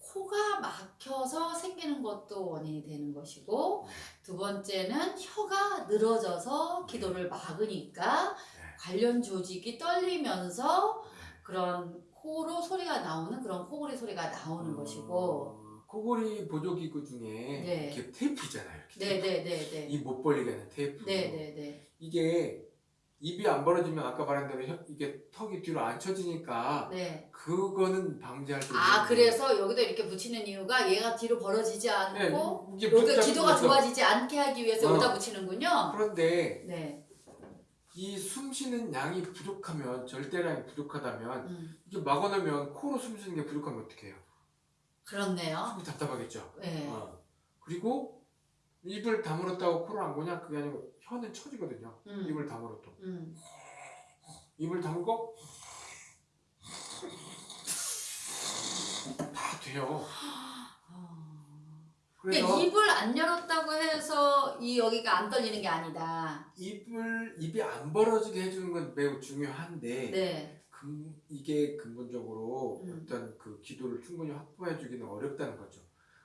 코가 막혀서 생기는 것도 원인이 되는 것이고 두 번째는 혀가 늘어져서 기도를 막으니까 관련 조직이 떨리면서 그런 코로 소리가 나오는 그런 코골이 소리가 나오는 것이고 어, 코골이 보조기구 중에 네. 이렇게 테이프 있잖아요. 이렇게 테이프. 네네네네 입못 벌리게 하는 테이프. 네네네 이게 입이 안 벌어지면 아까 말한 대로 혀- 이게 턱이 뒤로 안 쳐지니까 네. 그거는 방지할 수아 있는 그래서 여기도 이렇게 붙이는 이유가 얘가 뒤로 벌어지지 않고 네, 이게 붙잡고 기도가 있어. 좋아지지 않게 하기 위해서 어. 여기다 붙이는군요 그런데 네 이 숨 쉬는 양이 부족하면 절대량이 부족하다면 음, 이게 막아놓으면 코로 숨 쉬는 게 부족하면 어떻게 해요? 그렇네요 속이 답답하겠죠. 네. 어. 그리고 입을 다물었다고 코를 안 고냐 그게 아니고 혀는 쳐지거든요. 음, 입을 다물어도 음. 입을 다물고 다 돼요. 근데 입을 안 열었다고 해서 이 여기가 안 떨리는 게 아니다 입을 입이 안 벌어지게 해주는 건 매우 중요한데 네 근, 이게 근본적으로 음. 어떤 그 기도를 충분히 확보해주기는 어렵다는 거죠.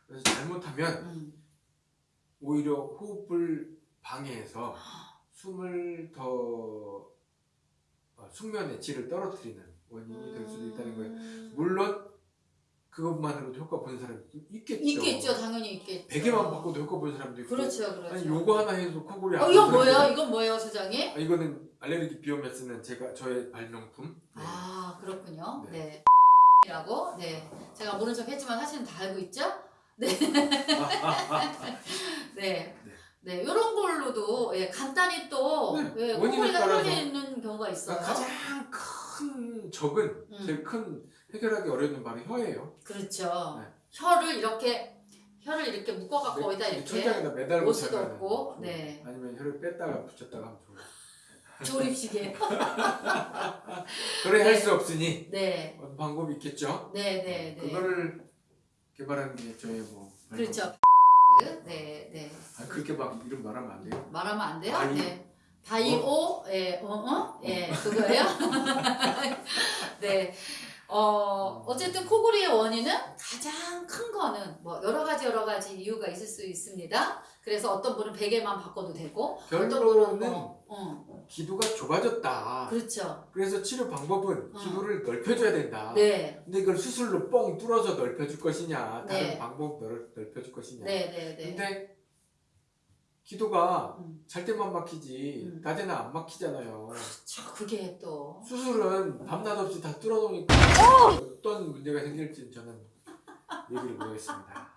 그래서 잘못하면 음. 오히려 호흡을 방해해서 숨을 더 어, 숙면의 질을 떨어뜨리는 원인이 될 수도 있다는 거예요. 음. 물론 그것만으로도 효과 본 사람이 있겠죠. 있겠죠 당연히 있겠죠 베개만 바꿔도 효과 본 사람도 있고. 그렇죠 그렇죠 아니 요거 하나 해도 코골이 어안 이거 오는 뭐예요? 이건 뭐예요 소장님? 아, 이거는 알레르기 비염에 쓰는 제가 저의 발명품. 네. 아 그렇군요. 네. 네. 이라고 네 제가 모른 척 했지만 사실은 다 알고 있죠. 네. 네. 네, 이런 걸로도 예, 간단히 또 네, 예, 따라서. 흘리는 경우가 있어요. 그러니까 가장 큰 적은 음. 제일 큰 해결하기 어려운 바로 혀예요. 그렇죠. 네. 혀를 이렇게 혀를 이렇게 묶어갖고 매- 어디다 이 이렇게 천장에다 매달고 자면은 없고, 네. 아니면 혀를 뺐다가 붙였다가 하면 좋아요. 조립시계. 그래 네. 할수 없으니 네, 방법이 있겠죠. 네, 네, 네. 그거를 개발한 게 저의 뭐. 그렇죠. 네, 네. 아, 그렇게 막 이름 말하면 안 돼요. 말하면 안 돼요? 바이- 네. 바이오, 예, 어, 어? 예, 그거예요? 네. 어, 어쨌든 코골이의 원인은 가장 큰 거는 뭐 여러 가지 이유가 있을 수 있습니다. 그래서 어떤 분은 베개만 바꿔도 되고 결론은 뭐, 어, 기도가 좁아졌다. 그렇죠. 그래서 치료 방법은 어. 기도를 넓혀줘야 된다. 네, 근데 이걸 수술로 뻥 뚫어서 넓혀줄 것이냐, 다른 네. 방법 넓, 넓혀줄 것이냐. 네, 네, 네. 근데 기도가 음. 잘 때만 막히지 음. 낮에는 안 막히잖아요. 그렇죠. 그게 또 수술은 밤낮 없이 다 뚫어놓으니까 어떤 문제가 생길지 저는 얘기를 못하겠습니다.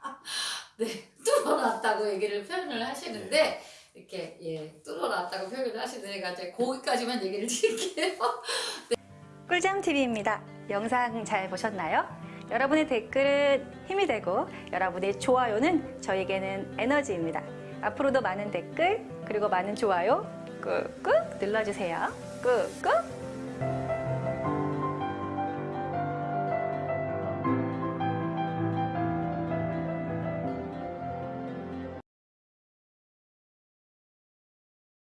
뚫어놨다고 얘기를 표현을 하시는데 이렇게 예 뚫어놨다고 표현을 하시니까 이제 거기까지만 얘기를 드릴게요. 꿀잠TV입니다. 영상 잘 보셨나요? 여러분의 댓글은 힘이 되고 여러분의 좋아요는 저에게는 에너지입니다. 앞으로도 많은 댓글 그리고 많은 좋아요 꾹꾹 눌러주세요. 꾹꾹